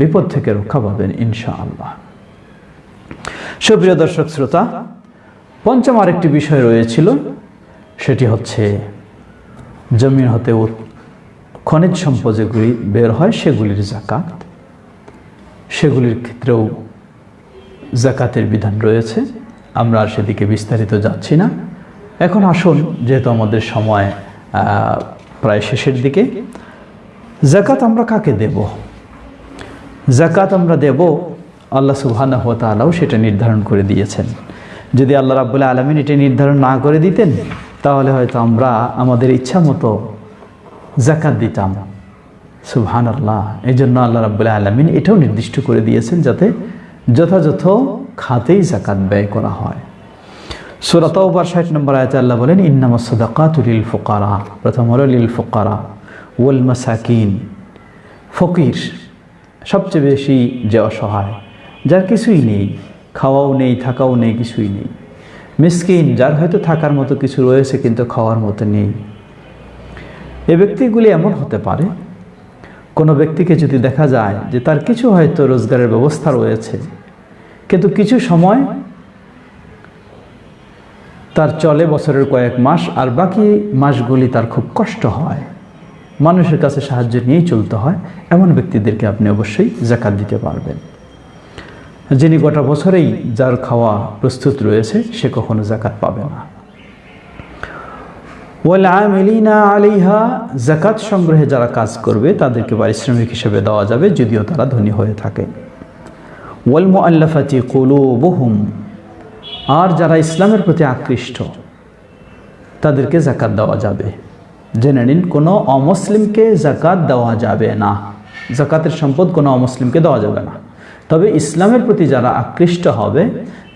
বিপদ থেকে রক্ষা পাবেন ইনশা আল্লাহ সুপ্রিয় দর্শক শ্রোতা, পঞ্চম আরেকটি বিষয় রয়েছিল, সেটি হচ্ছে জমিন হতে খনিজ সম্পদ যেগুলি বের হয়, সেগুলির জাকাত সেগুলির ক্ষেত্রেও জাকাতের বিধান রয়েছে। আমরা আর সেদিকে বিস্তারিত যাচ্ছি না। এখন আসুন, যেহেতু আমাদের সময় প্রায় শেষের দিকে। জাকাত আমরা কাকে দেব? জাকাত আমরা দেব, আল্লাহ সুবহানাহু ওয়া তাআলাও সেটা নির্ধারণ করে দিয়েছেন। যদি আল্লাহ রাব্বুল আলামিন এটা নির্ধারণ না করে দিতেন, তাহলে হয়তো আমরা আমাদের ইচ্ছা মতো জাকাত দিতাম। সুবহান আল্লাহ এই জন্য আল্লাহ রাব্বুল আলমিন এটাও নির্দিষ্ট করে দিয়েছেন যাতে যথাযথ খাতেই জাকাত ব্যয় করা হয়। সুরাতাওবার ষাট নম্বর আয়তে আল্লাহ বলেন, ইন্নামা সদাকাতুলিল ফোকারা। প্রথম হলো লিল ফোকারা, ওয়াল মাসাকিন। ফকির সবচেয়ে বেশি যে অসহায়, যার কিছুই নেই, খাওয়াও নেই, থাকাও নেই, কিছুই নেই। মিসকিন, যার হয়তো থাকার মতো কিছু রয়েছে, কিন্তু খাওয়ার মতো নেই। এ ব্যক্তিগুলি এমন হতে পারে, কোনো ব্যক্তিকে যদি দেখা যায় যে তার কিছু হয়তো রোজগারের ব্যবস্থা রয়েছে কিন্তু কিছু সময় তার চলে বছরের কয়েক মাস, আর বাকি মাসগুলি তার খুব কষ্ট হয়। মানুষের কাছে সাহায্য নিয়েই চলতে হয়। এমন ব্যক্তিদেরকে আপনি অবশ্যই জাকাত দিতে পারবেন। যিনি গোটা বছরেই যার খাওয়া প্রস্তুত রয়েছে, সে কখনো জাকাত পাবে না। আলিহা জাকাত সংগ্রহে যারা কাজ করবে, তাদেরকে পারিশ্রমিক হিসেবে দেওয়া যাবে, যদিও তারা ধনী হয়ে থাকে। ওয়াল মুআল্লাফাতি কুলুবুহুম, আর যারা ইসলামের প্রতি আকৃষ্ট, তাদেরকে জাকাত দেওয়া যাবে। জেনে নিন, কোনো অমুসলিমকে জাকাত দেওয়া যাবে না। জাকাতের সম্পদ কোনো অমুসলিমকে দেওয়া যাবে না। তবে ইসলামের প্রতি যারা আকৃষ্ট হবে,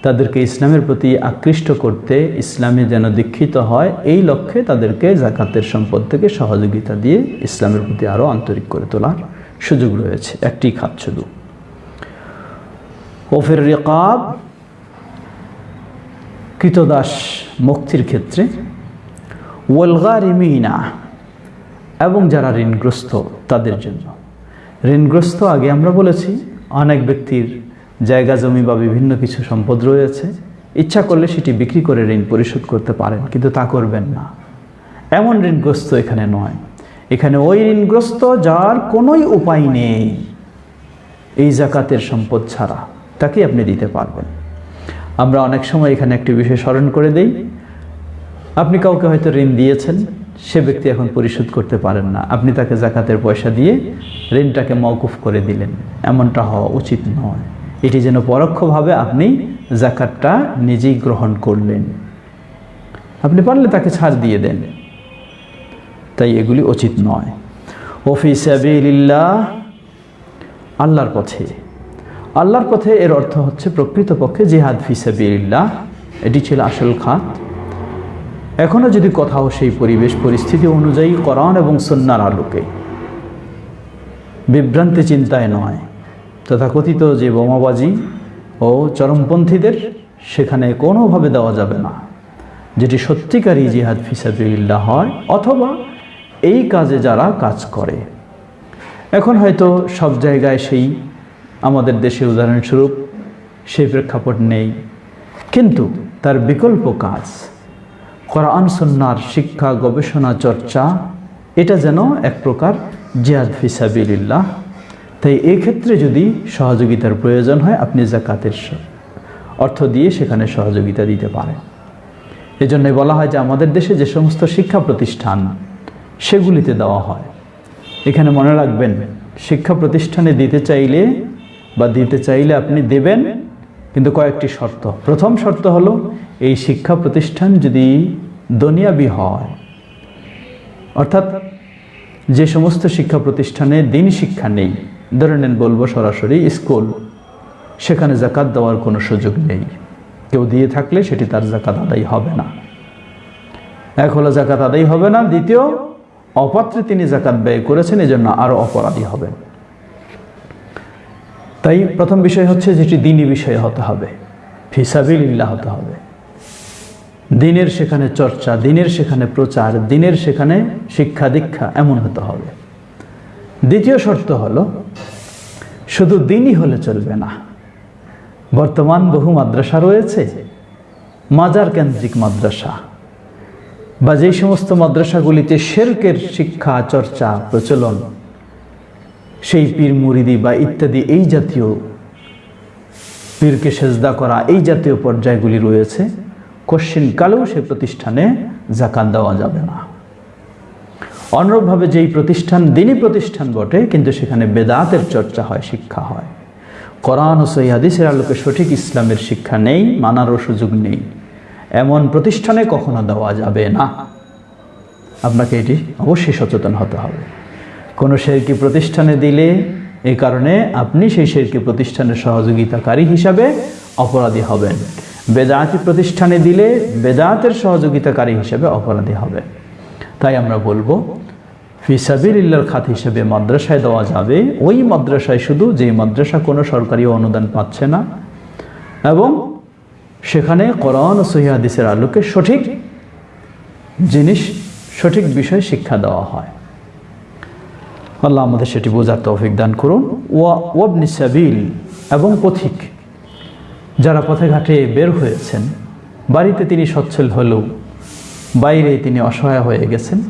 তাদেরকে ইসলামের প্রতি আকৃষ্ট করতে ইসলামে যেন দীক্ষিত হয়, এই লক্ষ্যে তাদেরকে জাকাতের সম্পদ থেকে সহযোগিতা দিয়ে ইসলামের প্রতি আরও আন্তরিক করে তোলার সুযোগ রয়েছে। একটি খাত শুধু। ওফের রেকাব, কৃতদাস মুক্তির ক্ষেত্রে ওয়ালগারিমিনা এবং যারা ঋণগ্রস্ত তাদের জন্য। ঋণগ্রস্ত আগে আমরা বলেছি, অনেক ব্যক্তির জায়গা, জমি বা বিভিন্ন কিছু সম্পদ রয়েছে। ইচ্ছা করলে সেটি বিক্রি করে ঋণ পরিশোধ করতে পারেন, কিন্তু তা করবেন না। এমন ঋণগ্রস্ত এখানে নয়। এখানে ওই ঋণগ্রস্ত যার কোনোই উপায় নেই। এই জাকাতের সম্পদ ছাড়া। তাকে আপনি দিতে পারবেন। আমরা অনেক সময় এখানে একটি বিষয় স্মরণ করে দেই। আপনি কাউকে হয়তো ঋণ দিয়েছেন, সে ব্যক্তি এখন পরিশোধ করতে পারেন না। আপনি তাকে জাকাতের পয়সা দিয়ে ঋণটাকে মওকুফ করে দিলেন। এমনটা হওয়া উচিত নয়। এটি যেন পরোক্ষভাবে আপনি জাকাতটা নিজেই গ্রহণ করলেন। আপনি পারলে তাকে ছাড় দিয়ে দেন। তাই এগুলি উচিত নয়। ওফি সাবিলিল্লাহ, আল্লাহর পথে। আল্লাহর পথে এর অর্থ হচ্ছে প্রকৃতপক্ষে জিহাদ ফিসাবিল্লাহ এটি ছিল আসল খাত। এখনও যদি কোথাও সেই পরিবেশ পরিস্থিতি অনুযায়ী কোরআন এবং সন্ন্যার আলোকে। বিভ্রান্তি চিন্তায় নয়। তথাকথিত যে বোমাবাজি ও চরমপন্থীদের সেখানে কোনোভাবে দেওয়া যাবে না। যেটি সত্যিকারই জিহাদ ফিসাবিল্লাহ হয়, অথবা এই কাজে যারা কাজ করে। এখন হয়তো সব জায়গায় সেই আমাদের দেশে উদাহরণস্বরূপ সেই প্রেক্ষাপট নেই। কিন্তু তার বিকল্প কাজ, কোরআন সন্ন্যার শিক্ষা, গবেষণা, চর্চা, এটা যেন এক প্রকার জিয়াদ ফিসাবিল্লাহ তাই ক্ষেত্রে যদি সহযোগিতার প্রয়োজন হয়, আপনি জাকাতের অর্থ দিয়ে সেখানে সহযোগিতা দিতে পারে এজন্যই বলা হয় যে আমাদের দেশে যে সমস্ত শিক্ষা প্রতিষ্ঠান, সেগুলিতে দেওয়া হয়। এখানে মনে রাখবেন, শিক্ষা প্রতিষ্ঠানে দিতে চাইলে বা দিতে চাইলে আপনি দেবেন, কিন্তু কয়েকটি শর্ত। প্রথম শর্ত হলো, এই শিক্ষা প্রতিষ্ঠান যদি দুনিয়াবি হয়, অর্থাৎ যে সমস্ত শিক্ষা প্রতিষ্ঠানে দিন শিক্ষা নেই, ধরে নেন বলব সরাসরি স্কুল, সেখানে জাকাত দেওয়ার কোনো সুযোগ নেই। কেউ দিয়ে থাকলে সেটি তার জাকাত আদায় হবে না। এক হলো জাকাত আদায় হবে না, দ্বিতীয়, অপাত্রে তিনি জাকাত ব্যয় করেছেন, এজন্য আরও অপরাধী হবেন। তাই প্রথম বিষয় হচ্ছে যেটি দিনী বিষয় হতে হবে। ফিসাবিল্লাহ হতে হবে। দিনের সেখানে চর্চা, দিনের সেখানে প্রচার, দিনের সেখানে শিক্ষা দীক্ষা এমন হতে হবে। দ্বিতীয় শর্ত হলো, শুধু দিনই হলে চলবে না। বর্তমান বহু মাদ্রাসা রয়েছে, মাজার কেন্দ্রিক মাদ্রাসা। বা যেই সমস্ত মাদ্রাসাগুলিতে শেরকের শিক্ষা, চর্চা, প্রচলন সেই পীর মুরিদি বা ইত্যাদি এই জাতীয় পীরকে সেজদা করা এই জাতীয় পর্যায়গুলি রয়েছে। কশ্চিন কালেও সে প্রতিষ্ঠানে জাকাত দেওয়া যাবে না। অনুরূপভাবে যেই প্রতিষ্ঠান দিনই প্রতিষ্ঠান বটে, কিন্তু সেখানে বেদাতের চর্চা হয়, শিক্ষা হয়। কোরআন ও সৈহাদিসের আলোকে সঠিক ইসলামের শিক্ষা নেই, মানারও সুযোগ নেই। এমন প্রতিষ্ঠানে কখনো দেওয়া যাবে না। আপনাকে এটি অবশ্যই সচেতন হতে হবে। কোনো শেরকি প্রতিষ্ঠানে দিলে এই কারণে আপনি সেই শেরকি প্রতিষ্ঠানের সহযোগিতাকারী হিসাবে অপরাধী হবেন। বেদাতি প্রতিষ্ঠানে দিলে বেদাতের সহযোগিতাকারী হিসেবে অপরাধী হবে। তাই আমরা বলব ফিসাবিল্লার খাত হিসেবে মাদ্রাসায় দেওয়া যাবে। ওই মাদ্রাসায় শুধু যেই মাদ্রাসা কোনো সরকারি অনুদান পাচ্ছে না। এবং সেখানে কোরআন ও সহিহাদিসের আলোকে সঠিক জিনিস, সঠিক বিষয় শিক্ষা দেওয়া হয়। আল্লাহ আমাদের সেটি বোঝার তৌফিক দান করুন। ওয়া ওয়াবনি সাবিল এবং পথিক, যারা পথে ঘাটে বের হয়েছেন, বাড়িতে তিনি সচ্ছল হলেও বাইরে তিনি অসহায় হয়ে গেছেন,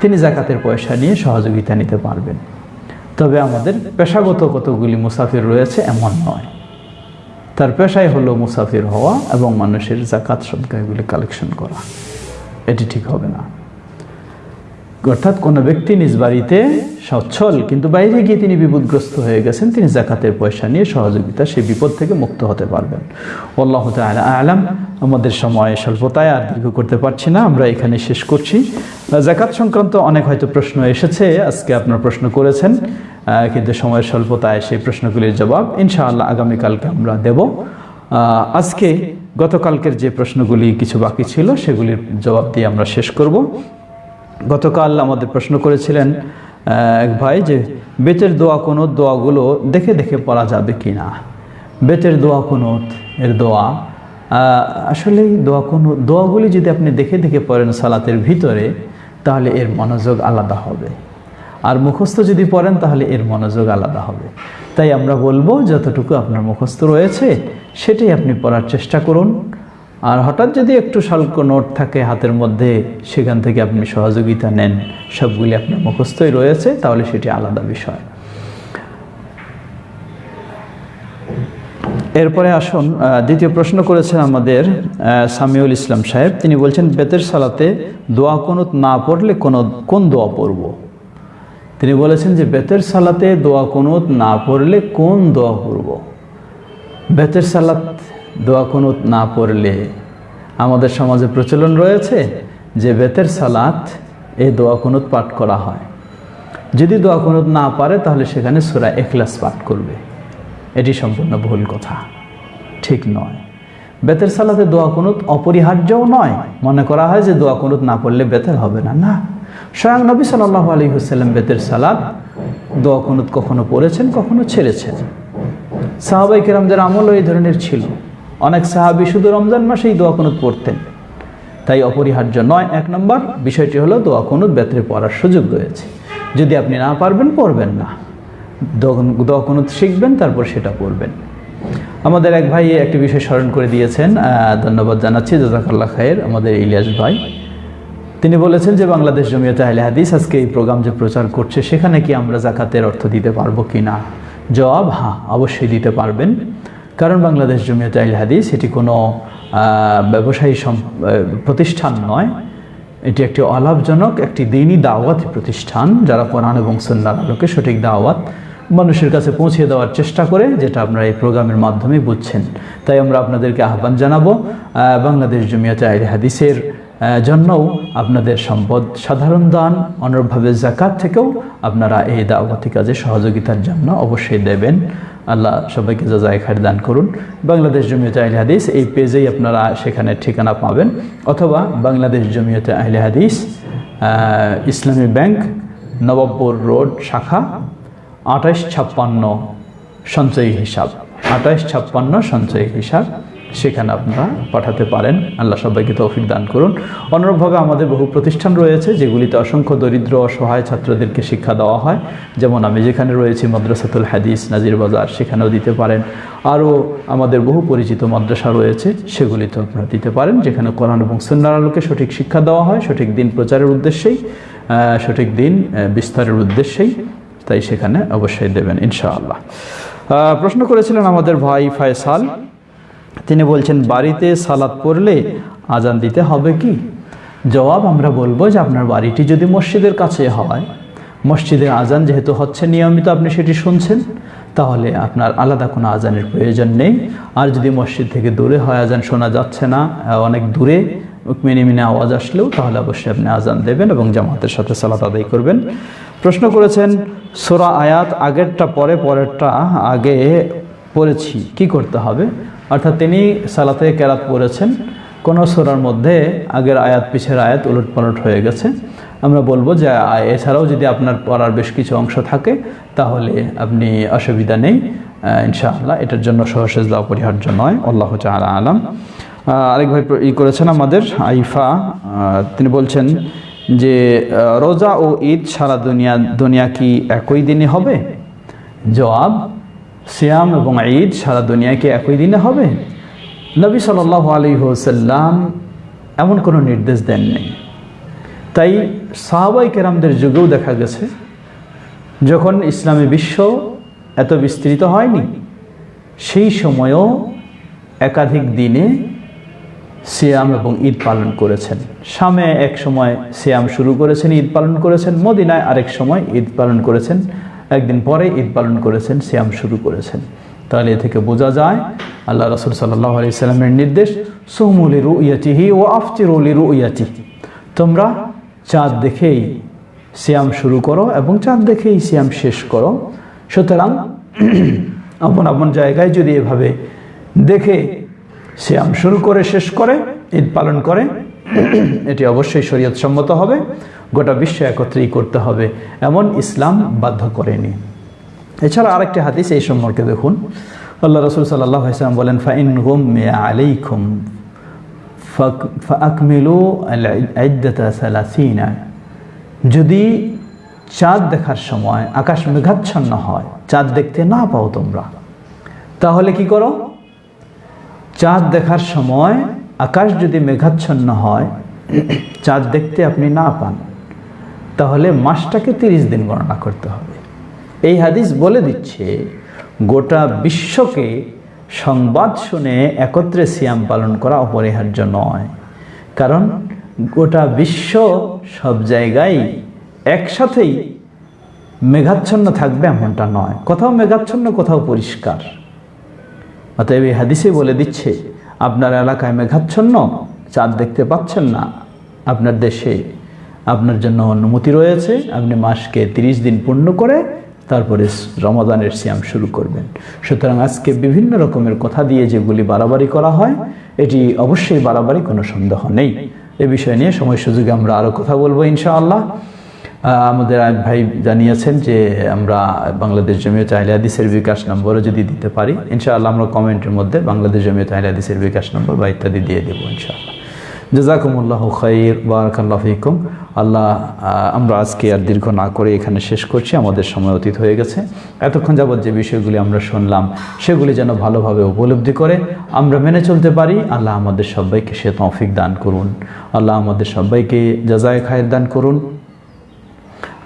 তিনি জাকাতের পয়সা নিয়ে সহযোগিতা নিতে পারবেন। তবে আমাদের পেশাগত কতগুলি মুসাফির রয়েছে এমন নয়। তার পেশাই হলো মুসাফির হওয়া এবং মানুষের জাকাত সদকা এগুলি কালেকশন করা। এটি ঠিক হবে না। অর্থাৎ কোনো ব্যক্তি নিজ বাড়িতে সচ্ছল, কিন্তু বাইরে গিয়ে তিনি বিপদগ্রস্ত হয়ে গেছেন, তিনি জাকাতের পয়সা নিয়ে সহযোগিতা সেই বিপদ থেকে মুক্ত হতে পারবেন। আল্লাহ আলাম। আমাদের সময় স্বল্পতায় আর দীর্ঘ করতে পারছি না, আমরা এখানে শেষ করছি। জাকাত সংক্রান্ত অনেক হয়তো প্রশ্ন এসেছে, আজকে আপনার প্রশ্ন করেছেন কিন্তু সময়ের স্বল্পতায় সেই প্রশ্নগুলির জবাব ইনশাআল্লাহ আগামীকালকে আমরা দেব। আজকে গতকালকের যে প্রশ্নগুলি কিছু বাকি ছিল, সেগুলির জবাব দিয়ে আমরা শেষ করব। গতকাল আমাদের প্রশ্ন করেছিলেন এক ভাই যে, বেতের দোয়া কোনো দোয়াগুলো দেখে দেখে পড়া যাবে কি না? বেতের দোয়া কোনো এর দোয়া? আসলে দোয়া কোনো, দোয়াগুলি যদি আপনি দেখে দেখে পড়েন সালাতের ভিতরে, তাহলে এর মনোযোগ আলাদা হবে। আর মুখস্থ যদি পড়েন, তাহলে এর মনোযোগ আলাদা হবে। তাই আমরা বলব, যতটুকু আপনার মুখস্থ রয়েছে, সেটাই আপনি পড়ার চেষ্টা করুন। আর হঠাৎ যদি একটু স্বল্প নোট থাকে হাতের মধ্যে, সেখান থেকে আপনি সহযোগিতা নেন। সবগুলি আপনার মুখস্থই রয়েছে, তাহলে সেটি আলাদা বিষয়। এরপরে আসুন দ্বিতীয় প্রশ্ন করেছেন আমাদের সামিউল ইসলাম সাহেব। তিনি বলছেন, বেতের সালাতে দোয়া কোনুত না পড়লে কোনো, কোন দোয়া পড়ব? তিনি বলেছেন যে, বেতের সালাতে দোয়া কোনুত না পড়লে কোন দোয়া পড়ব? বেতের সালাত দোয়া কুনুত না পড়লে আমাদের সমাজে প্রচলন রয়েছে যে বেতের সালাত এই দোয়া কুনুত পাঠ করা হয়। যদি দোয়া কুনুত না পারে তাহলে সেখানে সুরা এখলাস পাঠ করবে। এটি সম্পূর্ণ ভুল কথা। ঠিক নয়। বেতের সালাতে দোয়া কুনুত অপরিহার্যও নয়। মনে করা হয় যে দোয়া কুনুত না পড়লে বেতের হবে না। না। স্বয়ং নবী সাল্লাহ আলী হুসাল্লাম বেতের সালাদ দোয়া কুনুত কখনো পড়েছেন, কখনো ছেড়েছেন। সাহাবাই কেরামদের আমলও এই ধরনের ছিল। অনেক সাহাবি শুধু রমজান মাসেই দোয়া কুনুত পড়তেন। তাই অপরিহার্য নয়, এক নম্বর বিষয়টি হলো দোয়া কুনুত বেতরে পড়ার সুযোগ রয়েছে। যদি আপনি না পারবেন, পড়বেন না। দোয়া কুনুত শিখবেন, তারপর সেটা পড়বেন। আমাদের এক ভাই একটি বিষয় স্মরণ করে দিয়েছেন ধন্যবাদ জানাচ্ছি জাজাকাল্লা খায়ের, আমাদের ইলিয়াস ভাই। তিনি বলেছেন যে, বাংলাদেশ জমিয়তে আহলে হাদিস আজকে এই প্রোগ্রাম যে প্রচার করছে, সেখানে কি আমরা জাকাতের অর্থ দিতে পারব কি না জবাব হ্যাঁ অবশ্যই দিতে পারবেন। কারণ বাংলাদেশ জমিয়ত আইল হাদিস, এটি কোনো ব্যবসায়ী প্রতিষ্ঠান নয়। এটি একটি অলাভজনক, একটি দিনই দাওয়াত প্রতিষ্ঠান যারা কোরআন এবং সন্ন্যার আলোকে সঠিক দাওয়াত মানুষের কাছে পৌঁছে দেওয়ার চেষ্টা করে, যেটা আপনারা এই প্রোগ্রামের মাধ্যমে বুঝছেন। তাই আমরা আপনাদেরকে আহ্বান জানাব বাংলাদেশ জমিয়ত আইল হাদিসের জন্যও আপনাদের সম্পদ সাধারণ দান, অনুরূপভাবে জাকাত থেকেও আপনারা এই দাওয়াতি কাজে সহযোগিতার জন্য অবশ্যই দেবেন। আল্লাহ সবাইকে যাজায় খায় দান করুন। বাংলাদেশ জমিয়তে আহলে হাদিস এই পেজেই আপনারা সেখানে ঠিকানা পাবেন। অথবা বাংলাদেশ জমিয়তে আহলে হাদিস ইসলামী ব্যাংক, নবাবপুর রোড, শাখা আঠাইশ ছাপ্পান্ন সঞ্চয়ী হিসাব। আঠাইশ ছাপ্পান্ন সঞ্চয়ী হিসাব। সেখানে আপনারা পাঠাতে পারেন। আল্লাহ সবাইকে তৌফিক দান করুন। অনুরূপভাবে আমাদের বহু প্রতিষ্ঠান রয়েছে, যেগুলিতে অসংখ্য দরিদ্র, অসহায় ছাত্রদেরকে শিক্ষা দেওয়া হয়। যেমন আমি যেখানে রয়েছি, মাদ্রাসাতুল হাদিস, নাজির বাজার, সেখানেও দিতে পারেন। আরও আমাদের বহু পরিচিত মাদ্রাসা রয়েছে সেগুলিতে আপনারা দিতে পারেন, যেখানে কোরআন এবং সুন্নার আলোকে সঠিক শিক্ষা দেওয়া হয়, সঠিক দিন প্রচারের উদ্দেশ্যেই সঠিক দিন বিস্তারের উদ্দেশ্যেই। তাই সেখানে অবশ্যই দেবেন, ইনশাআল্লাহ। প্রশ্ন করেছিলেন আমাদের ভাই ফয়সাল তিনি বলছেন, বাড়িতে সালাত পড়লে আজান দিতে হবে কি? জবাব আমরা বলব যে আপনার বাড়িটি যদি মসজিদের কাছে হয় মসজিদের আজান যেহেতু হচ্ছে, নিয়মিত আপনি সেটি শুনছেন, তাহলে আপনার আলাদা কোনো আজানের প্রয়োজন নেই। আর যদি মসজিদ থেকে দূরে হয়, আজান শোনা যাচ্ছে না, অনেক দূরে মিনি মিনি আওয়াজ আসলেও, তাহলে অবশ্যই আপনি আজান দেবেন এবং জামাতের সাথে সালাত আদায় করবেন। প্রশ্ন করেছেন, সোরা আয়াত আগেরটা পরে, পরেরটা আগে পড়েছি, কি করতে হবে? অর্থাৎ তিনি সালাতে কেরাত পড়েছেন। কোনো সোরার মধ্যে আগের আয়াত, পিছের আয়াত উলট পালট হয়ে গেছে। আমরা বলব যে, এছাড়াও যদি আপনার পড়ার বেশ কিছু অংশ থাকে, তাহলে আপনি অসুবিধা নেই। ইনশাআল্লাহ, এটার জন্য সহসেজ দেওয়া অপরিহার্য নয়। আল্লাহ তাআলা আলাম। আরেক ভাই ই করেছেন আমাদের, আইফা। তিনি বলছেন যে, রোজা ও ঈদ সারা দুনিয়া দুনিয়া কি একই দিনে হবে? জবাব সিয়াম এবং ঈদ সারা দুনিয়াকে একই দিনে হবে? নবী সাল্লাহ আলী হোসাল্লাম এমন কোনো নির্দেশ দেননি। তাই সাহাবাই কেরামদের যুগেও দেখা গেছে, যখন ইসলামী বিশ্ব এত বিস্তৃত হয়নি, সেই সময়ও একাধিক দিনে সিয়াম এবং ঈদ পালন করেছেন। শামে এক সময় সিয়াম শুরু করেছেন, ঈদ পালন করেছেন, মদিনায় আরেক সময় ঈদ পালন করেছেন। একদিন পরে ঈদ পালন করেছেন শ্যাম শুরু করেছেন। তাহলে এ থেকে বোঝা যায়, আল্লাহ রসুল সাল্লাহ আলি সাল্লামের নির্দেশ সোহমুলি রু ইয়াতিহি ও আফতিরুলি রু ইয়াতি তোমরা চাঁদ দেখেই সিয়াম শুরু করো এবং চাঁদ দেখেই শ্যাম শেষ করো। সুতরাং আপন আপন জায়গায় যদি এভাবে দেখে সিয়াম শুরু করে, শেষ করে, ঈদ পালন করে এটি অবশ্যই শরীয়ত সম্মত হবে, গোটা বিশ্ব একত্রেই করতে হবে, এমন ইসলাম বাধ্য করেনি। এছাড়া আরেকটি হাদিস এই সম্পর্কে দেখুন। আল্লাহ রসুল সাল্লাহ বলেন, ফাইন গুম আলাইকুম ফাকমিলু সালাসিনা। যদি চাঁদ দেখার সময় আকাশ মেঘাচ্ছন্ন হয়, চাঁদ দেখতে না পাও তোমরা, তাহলে কি করো? চাঁদ দেখার সময় আকাশ যদি মেঘাচ্ছন্ন হয়, চাঁদ দেখতে আপনি না পান, তাহলে মাসটাকে তিরিশ দিন গণনা করতে হবে। এই হাদিস বলে দিচ্ছে, গোটা বিশ্বকে সংবাদ শুনে একত্রে সিয়াম পালন করা অপরিহার্য নয়। কারণ গোটা বিশ্ব সব জায়গায় একসাথেই মেঘাচ্ছন্ন থাকবে এমনটা নয়। কোথাও মেঘাচ্ছন্ন, কোথাও পরিষ্কার। অতএব এই হাদিসে বলে দিচ্ছে আপনার এলাকায় মেঘাচ্ছন্ন, চাঁদ দেখতে পাচ্ছেন না। আপনার দেশে আপনার জন্য অনুমতি রয়েছে। আপনি মাসকে তিরিশ দিন পূর্ণ করে তারপরে রমাদানের সিয়াম শুরু করবেন। সুতরাং আজকে বিভিন্ন রকমের কথা দিয়ে যেগুলি বাড়াবাড়ি করা হয়, এটি অবশ্যই বাড়াবাড়ি কোনো সন্দেহ নেই। এ বিষয় নিয়ে সময় সুযোগে আমরা আরও কথা বলব ইনশাআল্লাহ। আমাদের ভাই জানিয়েছেন যে আমরা বাংলাদেশ জমিয়ত আহলে হাদিসের বিকাশ নম্বরও যদি দিতে পারি, ইনশাআল্লাহ আমরা কমেন্টের মধ্যে বাংলাদেশ জমিয়ত আহলে হাদিসের বিকাশ নম্বর বা ইত্যাদি দিয়ে দেবো ইনশাআল্লাহ। জাজাকুমুল্লাহ খৈর বারাকাল্লাহ ফিকুম। আল্লাহ আমরা আজকে আর দীর্ঘ না করে এখানে শেষ করছি, আমাদের সময় অতীত হয়ে গেছে। এতক্ষণ যাবৎ যে বিষয়গুলি আমরা শুনলাম, সেগুলি যেন ভালোভাবে উপলব্ধি করে আমরা মেনে চলতে পারি, আল্লাহ আমাদের সবাইকে সে তৌফিক দান করুন। আল্লাহ আমাদের সবাইকে জাজায় খায়ের দান করুন।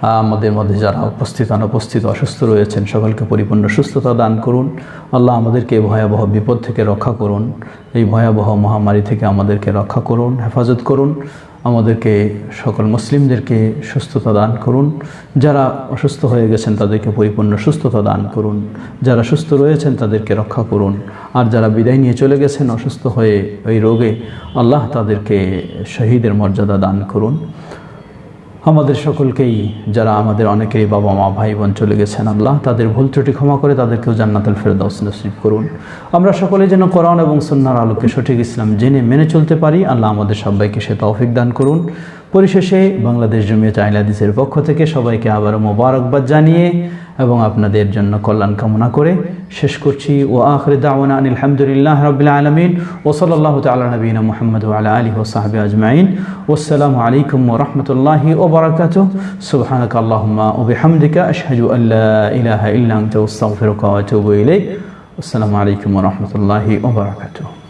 আমাদের মধ্যে যারা উপস্থিত, অনুপস্থিত, অসুস্থ রয়েছেন, সকলকে পরিপূর্ণ সুস্থতা দান করুন। আল্লাহ আমাদেরকে এই ভয়াবহ বিপদ থেকে রক্ষা করুন। এই ভয়াবহ মহামারী থেকে আমাদেরকে রক্ষা করুন, হেফাজত করুন। আমাদেরকে, সকল মুসলিমদেরকে সুস্থতা দান করুন। যারা অসুস্থ হয়ে গেছেন, তাদেরকে পরিপূর্ণ সুস্থতা দান করুন। যারা সুস্থ রয়েছেন, তাদেরকে রক্ষা করুন। আর যারা বিদায় নিয়ে চলে গেছেন, অসুস্থ হয়ে ওই রোগে, আল্লাহ তাদেরকে শহীদের মর্যাদা দান করুন। আমাদের সকলকেই, যারা আমাদের অনেকেই বাবা মা ভাই বোন চলে গেছেন আল্লাহ, তাদের ভুল ত্রুটি ক্ষমা করে তাদেরকেও জান্নাতুল ফেরদাউস নসিব করুন। আমরা সকলে যেন কোরআন এবং সন্ন্যার আলোকে সঠিক ইসলাম জেনে, মেনে চলতে পারি, আল্লাহ আমাদের সবাইকে সে তৌফিক দান করুন। পরিশেষে বাংলাদেশ জমিয়ত আইলাদিসের পক্ষ থেকে সবাইকে আবারও মোবারকবাদ জানিয়ে এবং আপনাদের জন্য কল্যাণ কামনা করে শেষ করছি। ও আখরে দাওয়ানা আনিল হামদুলিল্লাহ রবিল আলমিন। ও সাল্লাহ তালা নবীন মোহাম্মদ আলা আলী ও সাহাবি আজমাইন। ওসালামু আলাইকুম ও রহমতুল্লাহি ও বরাকাত সুবহানাক আল্লাহুম্মা ও বিহামদিকা আশহাদু আল্লা ইলাহা ইল্লা আনতা ওয়া আতুবু ইলাইক। আসসালামু আলাইকুম ওয়া রাহমাতুল্লাহি ওয়া বারাকাতুহু।